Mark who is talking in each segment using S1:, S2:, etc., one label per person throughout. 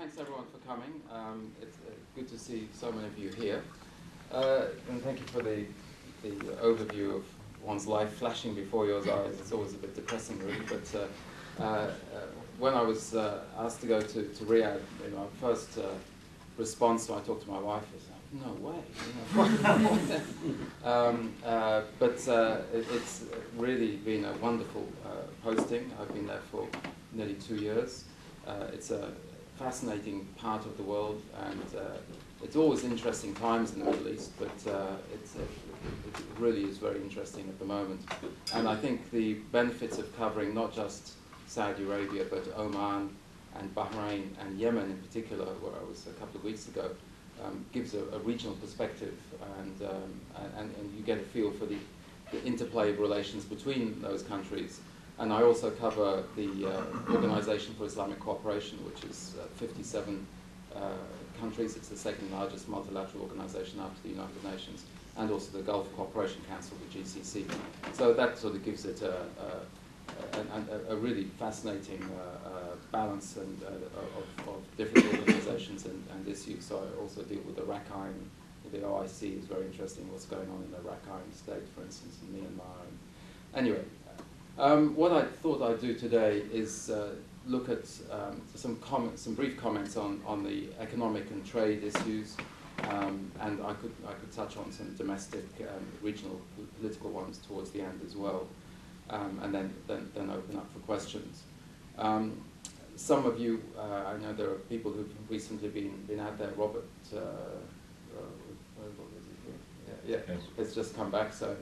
S1: thanks everyone for coming. Um, it's uh, good to see so many of you here. Uh, and thank you for the, the overview of one's life flashing before your eyes. It's always a bit depressing, really. But uh, uh, uh when I was uh, asked to go to, to Riyadh, you know, first response when I talked to my wife was, no way. You know. um, but it, it's really been a wonderful posting. I've been there for nearly two years. it's a fascinating part of the world, and uh, it's always interesting times in the Middle East, but uh, uh, it really is very interesting at the moment. And I think the benefits of covering not just Saudi Arabia, but Oman and Bahrain and Yemen in particular, where I was a couple of weeks ago, um, gives a, a, regional perspective, and, um, and, and you get a feel for the, the interplay of relations between those countries and I also cover the uh, Organization for Islamic Cooperation, which is uh, 57 uh, countries. It's the second largest multilateral organization after the United Nations, and also the Gulf Cooperation Council, the GCC. So that sort of gives it a, a, a, a really fascinating uh, uh, balance and, of, of, different organizations and, and, issues. So I also deal with the Rakhine. The OIC is very interesting, what's going on in the Rakhine state, for instance, in Myanmar. And anyway, um, what I thought I'd do today is uh, look at um, some comments, some brief comments on, on the economic and trade issues, um, and I could, I could touch on some domestic, um, regional political ones towards the end as well, um, and then, then, then open up for questions. Um, some of you, uh, I know there are people who've recently been, been out there, Robert, uh, uh, yeah, yeah, has just come back, so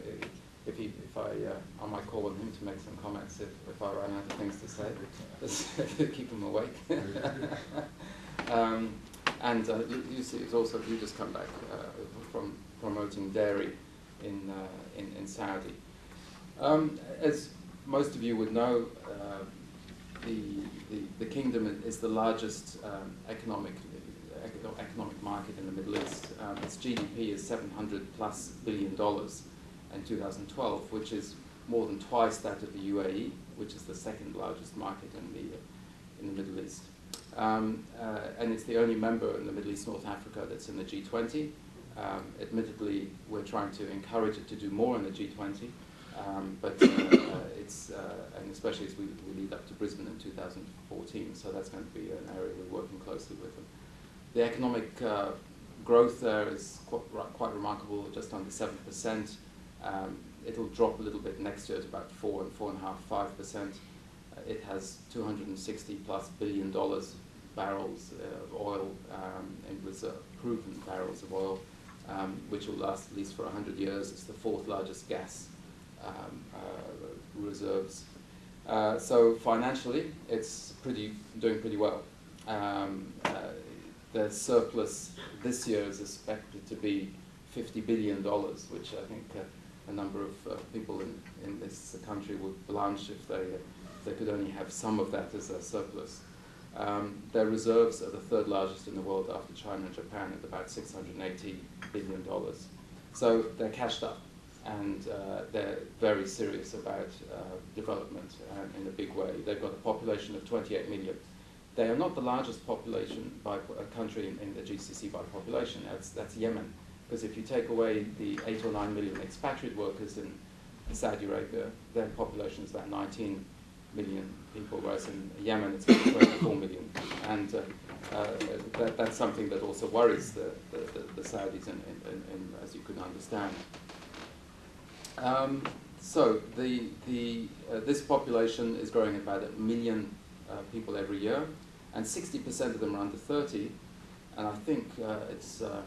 S1: if, he, if I, uh, I might call on him to make some comments if, if I run out of things to say, just keep him awake. um, and uh, see, it's also you just come back uh, from promoting dairy in, uh, in, in Saudi. Um, as most of you would know, uh, the, the, the, kingdom is the largest um, economic economic market in the Middle East. Um, its GDP is 700 plus billion dollars in 2012, which is more than twice that of the UAE, which is the second largest market in the, in the Middle East. Um, uh, and it's the only member in the Middle East North Africa that's in the G20. Um, admittedly, we're trying to encourage it to do more in the G20, um, but uh, uh, it's, and especially as we, we, lead up to Brisbane in 2014, so that's going to be an area we're working closely with them. The economic uh, growth there is quite, quite remarkable, just under 7%. Um, it'll drop a little bit next year to about four and four and a half, five percent. Uh, it has 260 plus billion dollars barrels uh, of oil um, in reserve, proven barrels of oil, um, which will last at least for 100 years. It's the fourth largest gas um, uh, reserves. Uh, so financially, it's pretty doing pretty well. Um, uh, the surplus this year is expected to be 50 billion dollars, which I think uh, a number of uh, people in, in this country would blanch if they, if they could only have some of that as a surplus. Um, their reserves are the third largest in the world after China and Japan at about $680 billion. So they're cashed up and uh, they're very serious about uh, development uh, in a big way. They've got a population of 28 million. They are not the largest population by a country in, in the GCC by population. That's, that's Yemen. Because if you take away the 8 or 9 million expatriate workers in Saudi Arabia, their population is about 19 million people, whereas in Yemen it's about 24 million. And uh, uh, that, that's something that also worries the, the, the, the Saudis, in, in, in, as you can understand. Um, so the, the, uh, this population is growing about a million uh, people every year, and 60% of them are under 30, and I think uh, it's uh,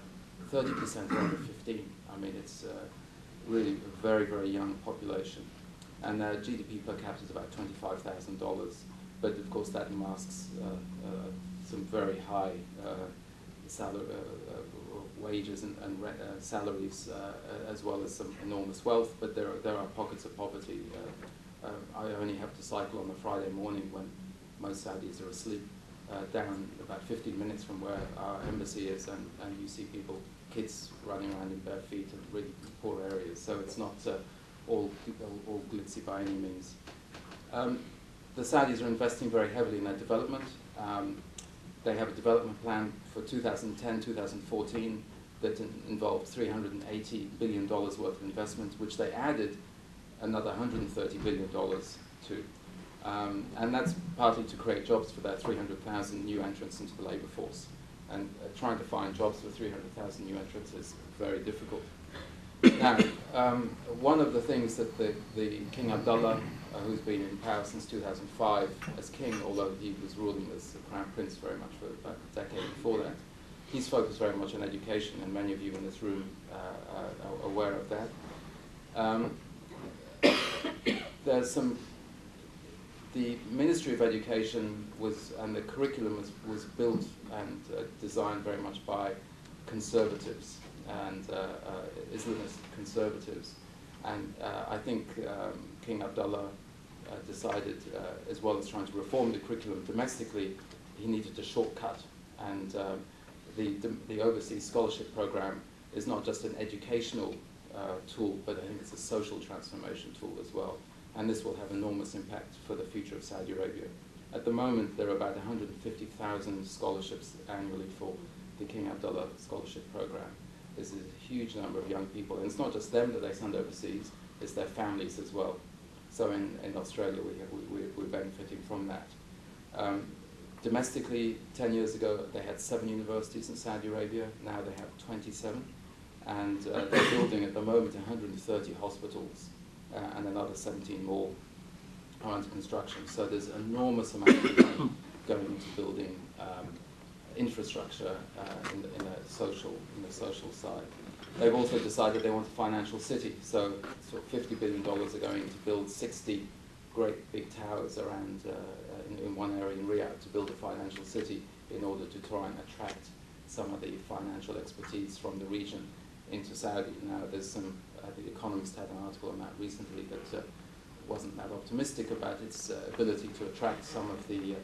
S1: 30% under 15. I mean, it's uh, really a very, very young population. And their GDP per capita is about $25,000. But of course, that masks uh, uh, some very high uh, salary, wages and, and salaries, as well as some enormous wealth. But there are, there are pockets of poverty. I only have to cycle on a Friday morning when most Saudis are asleep. Uh, down about 15 minutes from where our embassy is, and, and you see people kids running around in bare feet in really poor areas. So it's not uh, all, all, glitzy by any means. Um, the Saudis are investing very heavily in their development. Um, they have a development plan for 2010-2014 that in involved $380 billion worth of investment, which they added another $130 billion to. Um, and that's partly to create jobs for their 300,000 new entrants into the labour force. And uh, trying to find jobs for 300,000 new entrants is very difficult. now, um, one of the things that the, the King Abdullah, uh, who's been in power since 2005 as king, although he was ruling as crown prince very much for about a decade before that, he's focused very much on education, and many of you in this room uh, are aware of that. Um, there's some the Ministry of Education was, and the curriculum was, was built and uh, designed very much by conservatives and uh, uh, Islamist conservatives. And uh, I think um, King Abdullah uh, decided, uh, as well as trying to reform the curriculum domestically, he needed a shortcut. And um, the, the overseas scholarship program is not just an educational tool, but I think it's a social transformation tool as well and this will have enormous impact for the future of Saudi Arabia. At the moment, there are about 150,000 scholarships annually for the King Abdullah Scholarship Program. This is a huge number of young people, and it's not just them that they send overseas, it's their families as well. So in, in Australia, we have, we, we're benefiting from that. Um, domestically, 10 years ago, they had seven universities in Saudi Arabia. Now they have 27. And uh, they're building at the moment 130 hospitals uh, and another 17 more are under construction. So there's enormous amount of money going into building um, infrastructure uh, in, the, in, a social, in the social side. They've also decided they want a financial city, so sort of $50 billion are going to build 60 great big towers around uh, in, in, one area in Riyadh to build a financial city in order to try and attract some of the financial expertise from the region into Saudi. Now there's some uh, the Economist had an article on that recently that uh, wasn't that optimistic about its uh, ability to attract some of the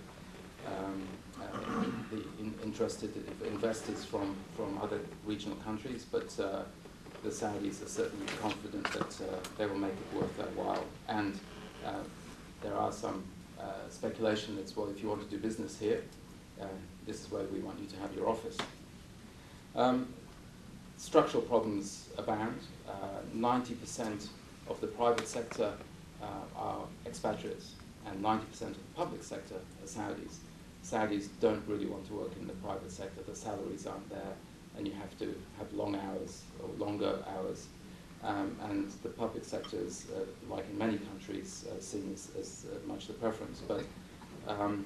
S1: um, uh, the in interested investors from, from other regional countries, but uh, the Saudis are certainly confident that uh, they will make it worth their while. And there are some speculation that's, well, if you want to do business here, this is where we want you to have your office. Um, structural problems abound. 90% uh, of the private sector uh, are expatriates, and 90% of the public sector are Saudis. Saudis don't really want to work in the private sector. The salaries aren't there, and you have to have long hours or longer hours. Um, and the public sector is, uh, like in many countries, uh, seen as, as uh, much the preference. But um,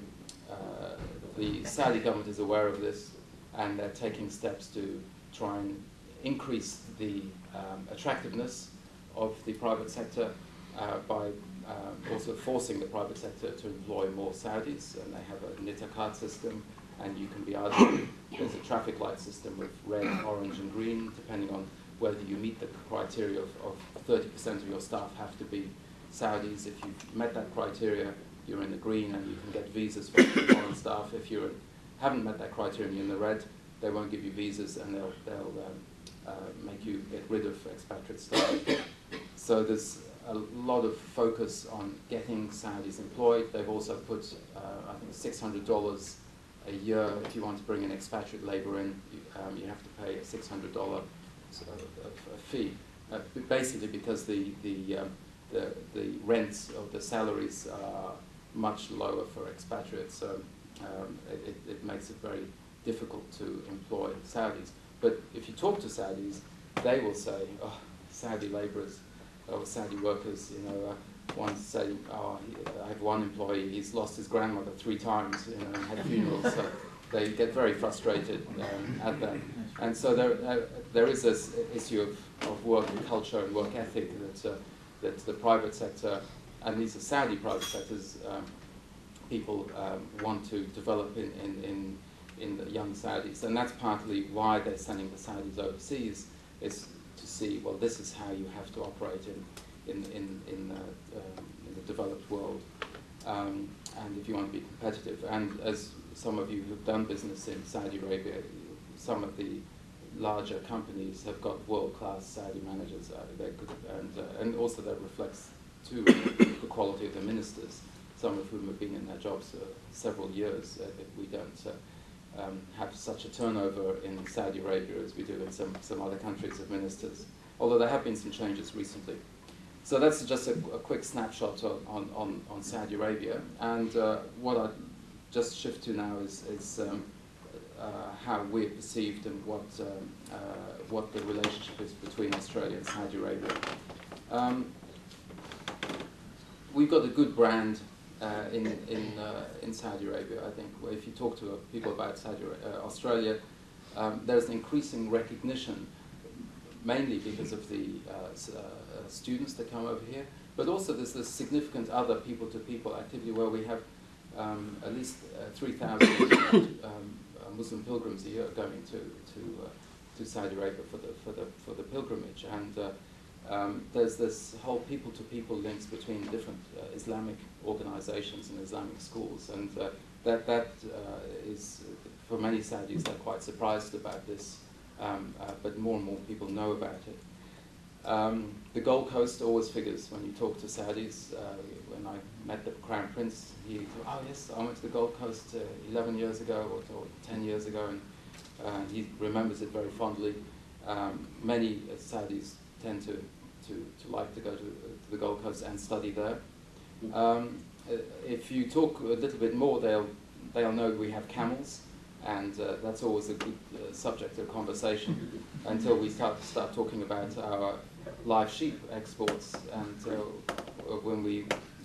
S1: uh, the Saudi government is aware of this, and they're taking steps to try and increase the um, attractiveness of the private sector uh, by um, also forcing the private sector to employ more Saudis, and they have a Nitaqat system, and you can be eligible. There's a traffic light system with red, orange, and green, depending on whether you meet the criteria of, 30% of your staff have to be Saudis. If you've met that criteria, you're in the green and you can get visas for foreign staff. If you haven't met that criteria you're in the red, they won't give you visas and they'll, they'll um, uh, make you get rid of expatriate staff. so there's a lot of focus on getting Saudis employed. They've also put, uh, I think, $600 a year if you want to bring an expatriate labor in. You, um, you have to pay a $600 fee, uh, basically because the the, um, the the rents of the salaries are much lower for expatriates. So um, it, it makes it very difficult to employ Saudis. But if you talk to Saudis, they will say, oh, Saudi laborers or Saudi workers, you know, uh, one say, oh, I have one employee, he's lost his grandmother three times, you know, and had funerals. so they get very frustrated um, at that. And so there, uh, there is this issue of, of work culture and work ethic that, uh, that the private sector, and these are Saudi private sectors, um, people um, want to develop in, in, in in the young Saudis. And that's partly why they're sending the Saudis overseas, is to see, well, this is how you have to operate in, in, in, in, the, um, in the developed world. Um, and if you want to be competitive. And as some of you who've done business in Saudi Arabia, some of the larger companies have got world-class Saudi managers. Uh, could, and, uh, and also that reflects, too, the quality of the ministers, some of whom have been in their jobs uh, several years. Uh, we don't. Um, have such a turnover in Saudi Arabia as we do in some, some other countries of ministers, although there have been some changes recently. So that's just a, a quick snapshot on, on, on, Saudi Arabia. And uh, what I just shift to now is, is um, uh, how we're perceived and what, um, uh, what the relationship is between Australia and Saudi Arabia. Um, we've got a good brand uh, in, in, uh, in Saudi Arabia, I think. If you talk to people about Saudi, uh, Australia, um, there's an increasing recognition, mainly because of the students that come over here, but also there's this significant other people-to-people -people activity where we have um, at least uh, 3,000 um, Muslim pilgrims a year going to, to, uh, to Saudi Arabia for the, for the, for the pilgrimage. And uh, um, there's this whole people-to-people -people links between different uh, Islamic organizations and Islamic schools. And uh, that, that uh, is, for many Saudis, they're quite surprised about this, um, but more and more people know about it. Um, the Gold Coast always figures when you talk to Saudis. Uh, when I met the Crown Prince, he thought, oh yes, I went to the Gold Coast uh, 11 years ago or, or, 10 years ago, and uh, he remembers it very fondly. Um, many Saudis tend to, to, to like to go to, to, the Gold Coast and study there. Um, uh, if you talk a little bit more, they'll, they'll know we have camels and uh, that's always a good uh, subject of conversation until we start start talking about our live sheep exports, and uh, when we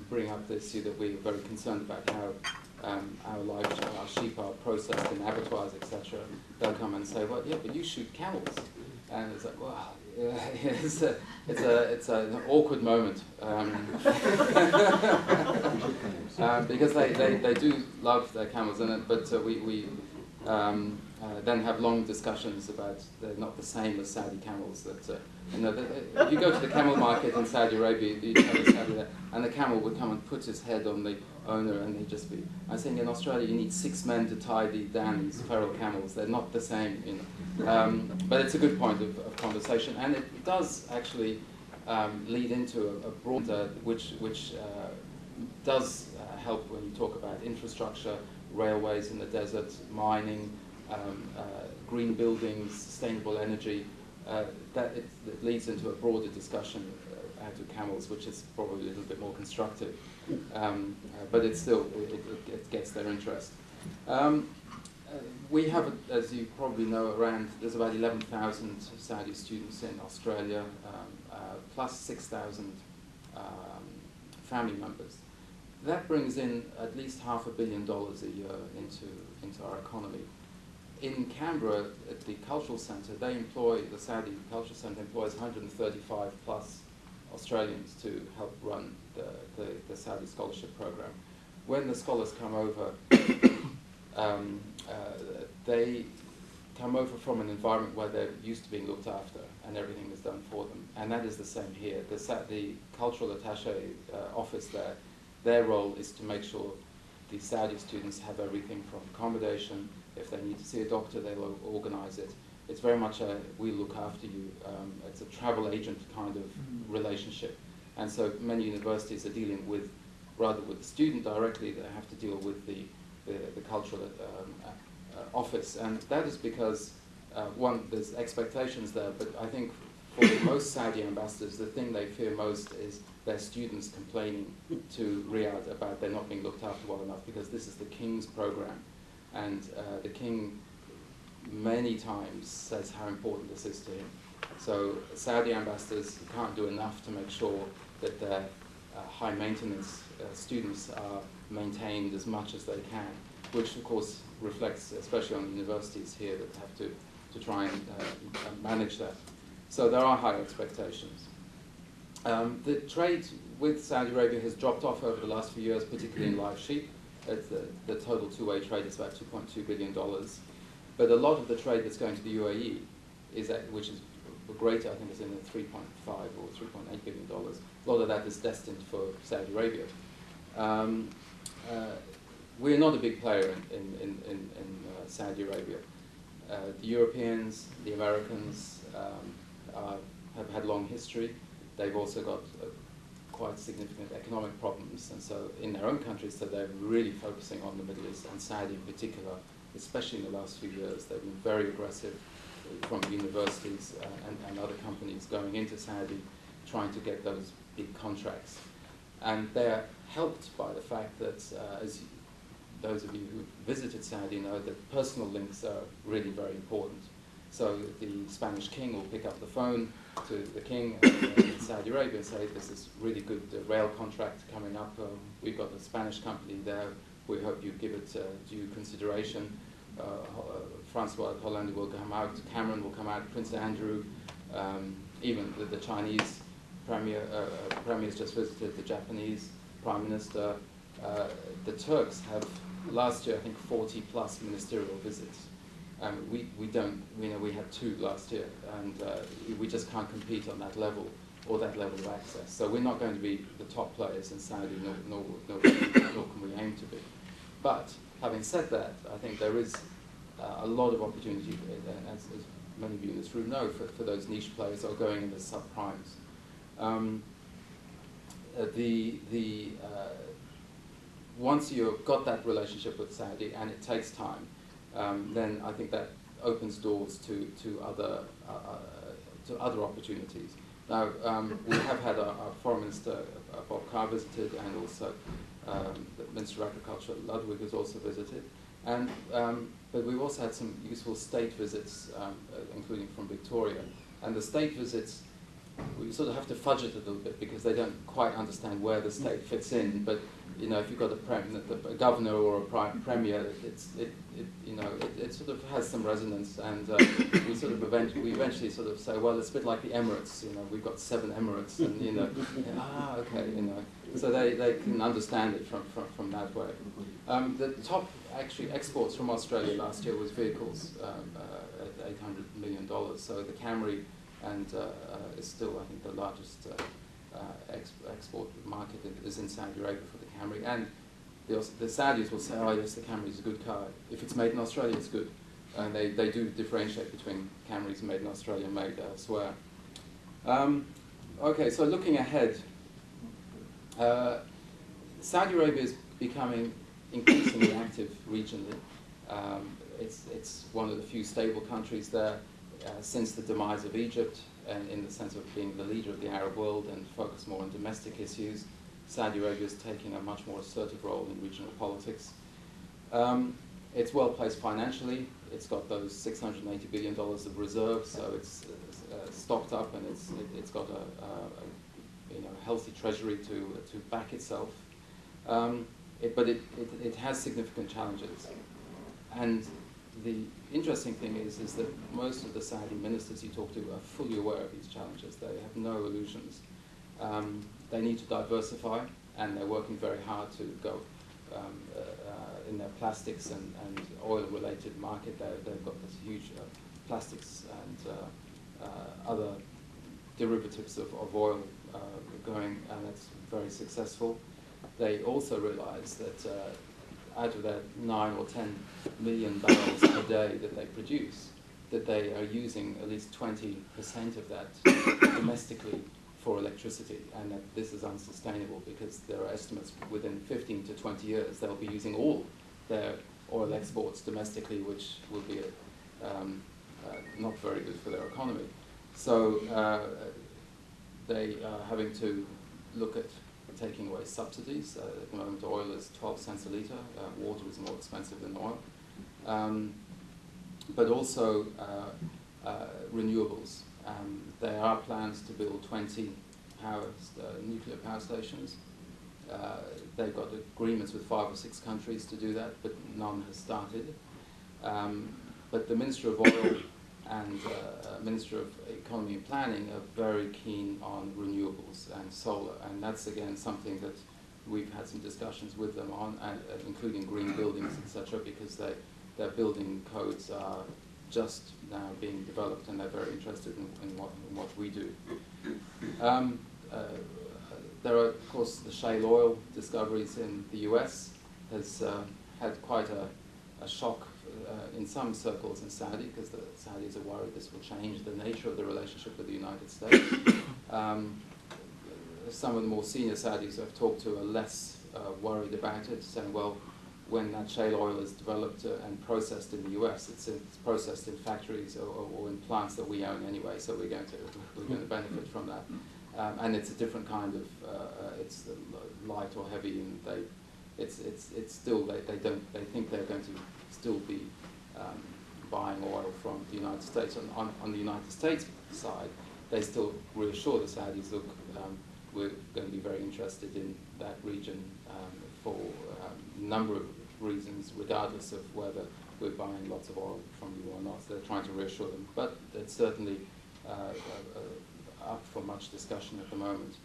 S1: bring up the issue that we're very concerned about how um, our live our sheep are processed in abattoirs, etc., they'll come and say, "Well, yeah, but you shoot camels," and it's like, "Well, it's a it's a it's a, an awkward moment um, um, because they, they, they do love their camels in it, but uh, we we um, uh, then have long discussions about they're not the same as Saudi camels. That uh, you know, the, if you go to the camel market in Saudi Arabia, Saudi, and the camel would come and put his head on the owner, and they'd just be. I think in Australia you need six men to tie the these feral camels. They're not the same, you know. Um, but it's a good point of, of conversation, and it does actually um, lead into a, a broader, which which uh, does uh, help when you talk about infrastructure railways in the desert, mining, um, uh, green buildings, sustainable energy. Uh, that it, it, leads into a broader discussion out of camels, which is probably a little bit more constructive. Um, uh, but it still, it, it, it, gets their interest. Um, uh, we have, as you probably know, around, there's about 11,000 Saudi students in Australia, um, uh, plus 6,000 um, family members that brings in at least half a billion dollars a year into, into our economy. In Canberra, at the Cultural Centre, they employ, the Saudi Cultural Centre employs 135 plus Australians to help run the, the, the Saudi scholarship program. When the scholars come over, um, uh, they come over from an environment where they're used to being looked after and everything is done for them. And that is the same here. The, the cultural attaché uh, office there their role is to make sure the Saudi students have everything from accommodation. If they need to see a doctor, they'll organize it. It's very much a we look after you. Um, it's a travel agent kind of mm-hmm. relationship. And so many universities are dealing with, rather with the student directly, they have to deal with the, the, the cultural um, uh, office. And that is because, uh, one, there's expectations there, but I think for most Saudi ambassadors, the thing they fear most is their students complaining to Riyadh about they're not being looked after well enough because this is the king's program. And uh, the king many times says how important this is to him. So Saudi ambassadors can't do enough to make sure that their uh, high maintenance uh, students are maintained as much as they can, which of course reflects, especially on universities here that have to, to try and uh, manage that. So there are high expectations. Um, the trade with Saudi Arabia has dropped off over the last few years, particularly in live sheep. The, the, total two-way trade is about $2.2 billion. But a lot of the trade that's going to the UAE, is which is greater, I think it's in the 3.5 or $3.8 billion. A lot of that is destined for Saudi Arabia. Um, uh, we're not a big player in, in, in, in uh, Saudi Arabia. Uh, the Europeans, the Americans um, are, have had long history. They've also got uh, quite significant economic problems, and so in their own countries, so they're really focusing on the Middle East, and Saudi in particular especially in the last few years. They've been very aggressive from universities uh, and, and other companies going into Saudi trying to get those big contracts. And they're helped by the fact that, uh, as those of you who visited Saudi know, that personal links are really very important. So the Spanish king will pick up the phone to the king in Saudi Arabia and say, this is really good uh, rail contract coming up. Um, we've got a Spanish company there. We hope you give it uh, due consideration. Uh, uh Francois Hollande will come out, Cameron will come out, Prince Andrew, um, even the, the, Chinese premier, uh, uh, premier's just visited the Japanese prime minister. the Turks have last year, I think, 40 plus ministerial visits. Um, we, we don't, you know, we had two last year, and uh, we just can't compete on that level or that level of access. So we're not going to be the top players in Saudi, nor, nor, nor, nor can we aim to be. But having said that, I think there is uh, a lot of opportunity, uh, as, as, many of you in this room know, for, for those niche players that are going into subprimes. Um, uh, the, the, uh, once you've got that relationship with Saudi, and it takes time, um, then I think that opens doors to, to, other, uh, uh, to other opportunities. Now, um, we have had our, our Foreign Minister, Bob Carr, visited, and also um, Minister of Agriculture, Ludwig, has also visited. And, um, but we've also had some useful state visits, um, uh, including from Victoria. And the state visits, we sort of have to fudge it a little bit because they don't quite understand where the state fits in. But you know, if you've got a, a governor or a premier, it's, it, it, you know, it, it sort of has some resonance, and uh, we sort of eventually, we eventually sort of say, well, it's a bit like the Emirates, you know, we've got seven Emirates, and you know, ah, okay, you know, so they, they can understand it from, from, from that way. Um, the top actually exports from Australia last year was vehicles um, uh, at 800 million dollars. So the Camry and uh, uh, is still, I think, the largest uh, ex export market is in Saudi Arabia for the Camry. And the, the Saudis will say, oh yes, the Camry is a good car. If it's made in Australia, it's good. And they, they do differentiate between Camrys made in Australia and made elsewhere. Um, okay, so looking ahead, uh, Saudi Arabia is becoming increasingly active regionally. Um, it's, it's one of the few stable countries there uh, since the demise of Egypt and in the sense of being the leader of the Arab world and focus more on domestic issues. Saudi Arabia is taking a much more assertive role in regional politics. Um, it's well placed financially. It's got those $680 billion of reserves, so it's uh, stocked up and it's, it, has got a, a, a, you know, healthy treasury to, to back itself. Um, it, but it, it, it has significant challenges. And the interesting thing is, is that most of the Saudi ministers you talk to are fully aware of these challenges. They have no illusions. Um, they need to diversify, and they're working very hard to go um, uh, in their plastics and, and oil-related market. they have got this huge uh, plastics and uh, uh, other derivatives of, of oil uh, going, and it's very successful. They also realize that out of that nine or 10 million barrels a day that they produce, that they are using at least 20% of that domestically for electricity, and that this is unsustainable because there are estimates within 15 to 20 years they'll be using all their oil exports domestically, which will be um, uh, not very good for their economy. So uh, they are having to look at taking away subsidies. Uh, at the moment, oil is 12 cents a litre. Uh, water is more expensive than oil. Um, but also uh, uh, renewables. Um, there are plans to build 20 power, uh, nuclear power stations. they've got agreements with five or six countries to do that, but none has started. Um, but the Minister of Oil and uh, Minister of Economy and Planning are very keen on renewables and solar, and that's again something that we've had some discussions with them on, and, uh, including green buildings, etc., because they, their building codes are just now being developed, and they're very interested in, in, what, in what, we do. Um, uh, there are, of course, the shale oil discoveries in the US has uh, had quite a, a shock uh, in some circles in Saudi, because the Saudis are worried this will change the nature of the relationship with the United States. Um, some of the more senior Saudis I've talked to are less uh, worried about it, saying, well, when that shale oil is developed uh, and processed in the U.S. It's, it's processed in factories or, or, or, in plants that we own anyway, so we're going to we're going to benefit from that. Um, and it's a different kind of uh, uh, it's light or heavy, and they it's it's it's still they, they don't they think they're going to still be um, buying oil from the United States. On, on, on the United States side, they still reassure the Saudis, look, um, we're going to be very interested in that region um, for a um, number of reasons, regardless of whether we're buying lots of oil from you or not. So they're trying to reassure them. But it's certainly uh, uh, up for much discussion at the moment.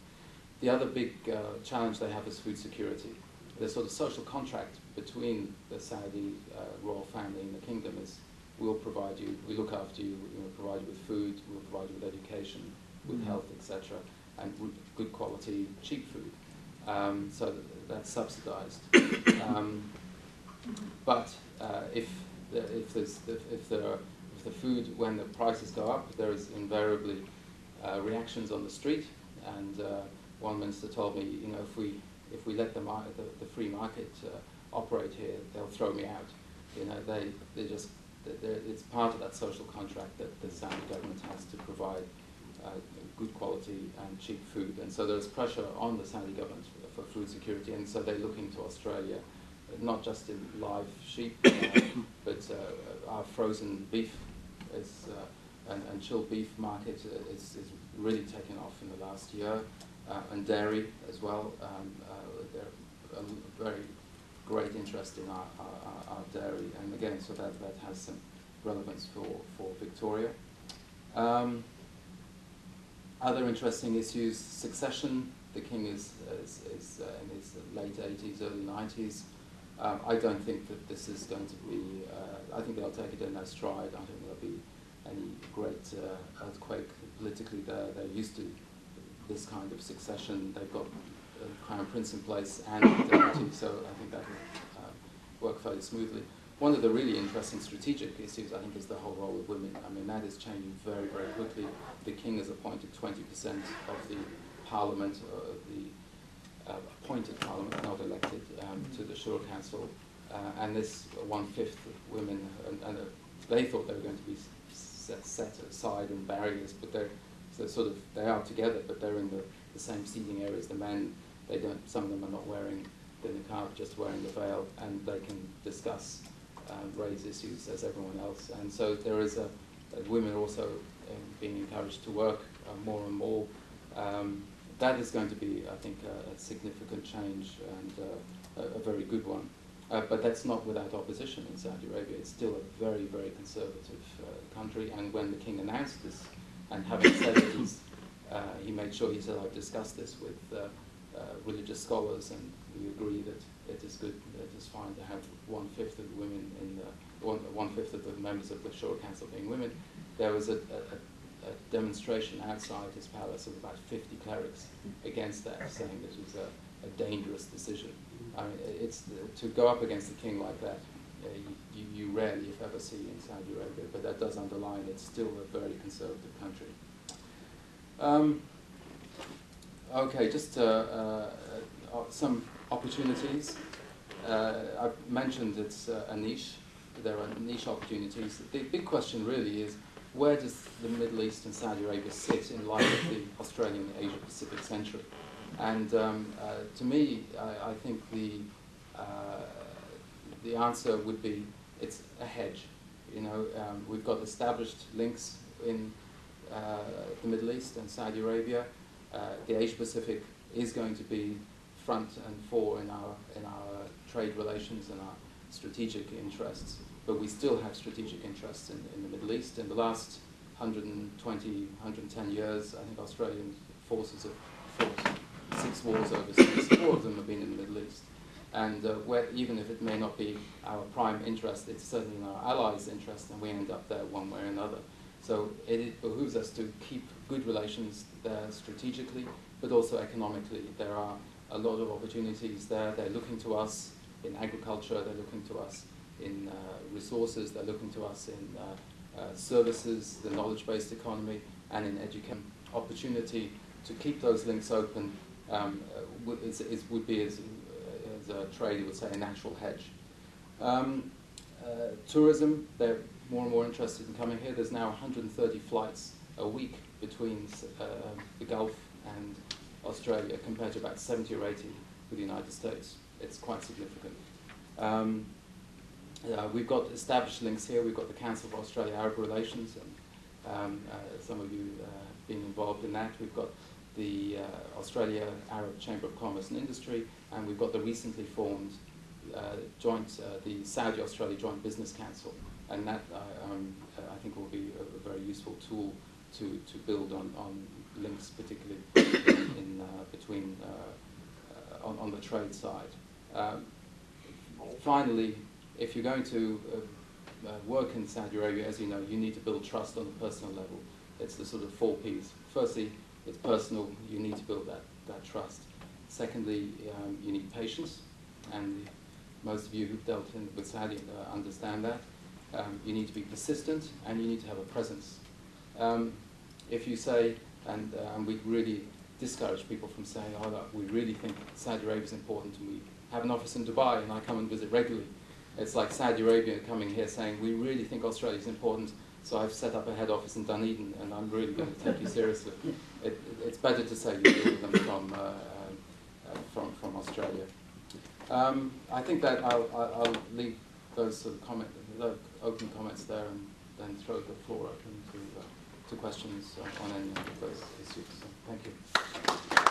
S1: The other big uh, challenge they have is food security. The sort of social contract between the Saudi uh, royal family and the kingdom is we'll provide you, we look after you, we'll provide you with food, we'll provide you with education, with mm -hmm. health, etc., and good quality, cheap food. Um, so that's subsidized. um, but uh, if the, if there's the, if the if the food when the prices go up, there is invariably uh, reactions on the street. And uh, one minister told me, you know, if we if we let the the, the free market uh, operate here, they'll throw me out. You know, they they just it's part of that social contract that the Saudi government has to provide uh, good quality and cheap food. And so there's pressure on the Saudi government for food security, and so they're looking to Australia not just in live sheep, uh, but uh, our frozen beef is, uh, and, and, chilled beef market is, is, really taken off in the last year, and dairy as well. Um, there's a very great interest in our, our, our, dairy, and again, so that, that has some relevance for, for Victoria. Um, other interesting issues, succession. The king is, is, is uh, in his late 80s, early 90s. Um, I don't think that this is going to be, uh, I think they'll take it in their stride. I don't think there'll be any great uh, earthquake politically there. They're used to this kind of succession. They've got a crown prince in place and deputy, so I think that will uh, work fairly smoothly. One of the really interesting strategic issues, I think, is the whole role of women. I mean, that is changing very, very quickly. The king has appointed 20% of the parliament, uh, the uh, appointed parliament, not elected, um, to the Shura Council, uh, and this one-fifth of women, and, and uh, they thought they were going to be set, set aside in barriers, but they're so sort of they are together, but they're in the, the same seating areas. The men, they don't. Some of them are not wearing the niqab, just wearing the veil, and they can discuss, um, raise issues as everyone else. And so there is a, a women also um, being encouraged to work uh, more and more. Um, that is going to be, I think, a, a significant change and uh, a, a, very good one. Uh, but that's not without opposition in Saudi Arabia. It's still a very, very conservative uh, country. And when the king announced this, and having said it, uh, he made sure he said, I've discussed this with uh, uh, religious scholars, and we agree that it is good, it is fine to have one-fifth of the women in the, one, one-fifth of the members of the Shura Council being women. There was a, a a demonstration outside his palace of about 50 clerics against that, saying this was a, a dangerous decision. I mean, it's to go up against the king like that. Uh, you, you, rarely, if ever, see in Saudi Arabia, but that does underline it's still a very conservative country. Um, okay, just uh, uh, uh some opportunities. Uh, I've mentioned it's a niche. There are niche opportunities. The big question really is where does the Middle East and Saudi Arabia sit in light of the Australian Asia Pacific century? And um, uh, to me, I, I think the, uh, the answer would be it's a hedge. You know, um, we've got established links in uh, the Middle East and Saudi Arabia. Uh, the Asia Pacific is going to be front and fore in our, in our trade relations and our strategic interests but we still have strategic interests in, in the Middle East. In the last 120, 110 years, I think Australian forces have fought six wars overseas. Four of them have been in the Middle East. And uh, where, even if it may not be our prime interest, it's certainly in our allies' interest, and we end up there one way or another. So it, it behooves us to keep good relations there strategically, but also economically. There are a lot of opportunities there. They're looking to us in agriculture, they're looking to us in uh, resources, they're looking to us in uh, uh, services, the knowledge-based economy, and in education. Opportunity to keep those links open um, is, is, would be, as, as a trader would say, a natural hedge. Um, uh, tourism, they're more and more interested in coming here. There's now 130 flights a week between uh, the Gulf and Australia compared to about 70 or 80 with the United States. It's quite significant. Um, uh, we've got established links here. We've got the Council for Australia-Arab Relations, and um, uh, some of you uh, been involved in that. We've got the uh, Australia Arab Chamber of Commerce and Industry, and we've got the recently formed uh, joint, uh, the Saudi Australia Joint Business Council, and that um, I think will be a, a, very useful tool to, to build on, on links, particularly in, in between on, on, the trade side. Um, finally, if you're going to uh, uh, work in Saudi Arabia, as you know, you need to build trust on a personal level. It's the sort of four Ps. Firstly, it's personal. You need to build that, that trust. Secondly, um, you need patience, and most of you who've dealt in, with Saudi uh, understand that. Um, you need to be persistent, and you need to have a presence. Um, if you say, and, uh, and we really discourage people from saying, oh, look, we really think Saudi Arabia is important, and we have an office in Dubai, and I come and visit regularly. It's like Saudi Arabia coming here saying, we really think Australia is important, so I've set up a head office in Dunedin, and I'm really going to take you seriously. It, it's better to say you deal with them from, uh, uh, from, from Australia. Um, I think that I'll, I'll leave those sort of comment, open comments there and then throw the floor open to, uh, to questions on any of those issues. So, thank you.